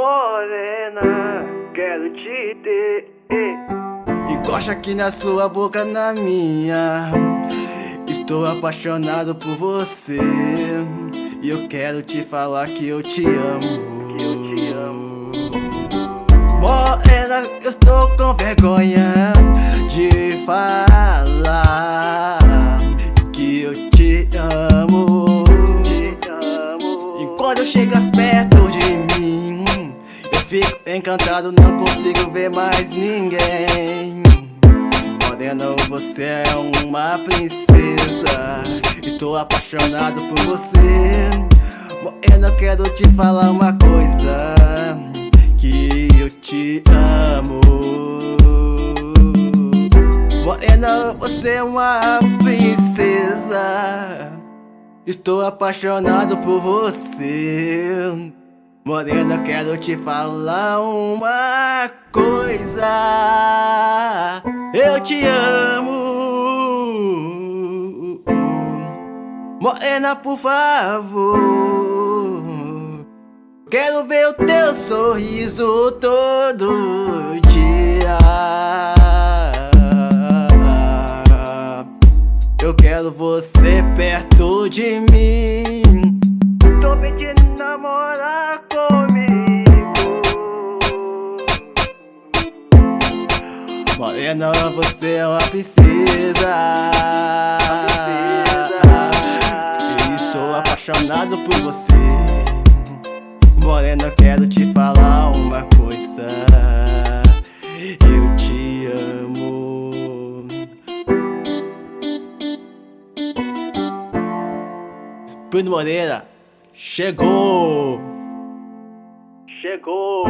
Morena, quero te ter. Encosta aqui na sua boca, na minha. Estou apaixonado por você. E eu quero te falar que eu te amo. Que eu te amo. Morena, eu estou com vergonha de falar que eu te amo. Te amo. E quando eu chegas perto de mim, fico encantado, não consigo ver mais ninguém. Morena, você é uma princesa. Estou apaixonado por você. Morena, quero te falar uma coisa: que eu te amo. Morena, você é uma princesa. Estou apaixonado por você. Morena, quero te falar uma coisa. Eu te amo. Morena, por favor. Quero ver o teu sorriso todo dia. Eu quero você perto de mim. Morena, você é uma princesa. Estou apaixonado por você. Morena, quero te falar uma coisa. Eu te amo. Bruno Moreira chegou. Chegou.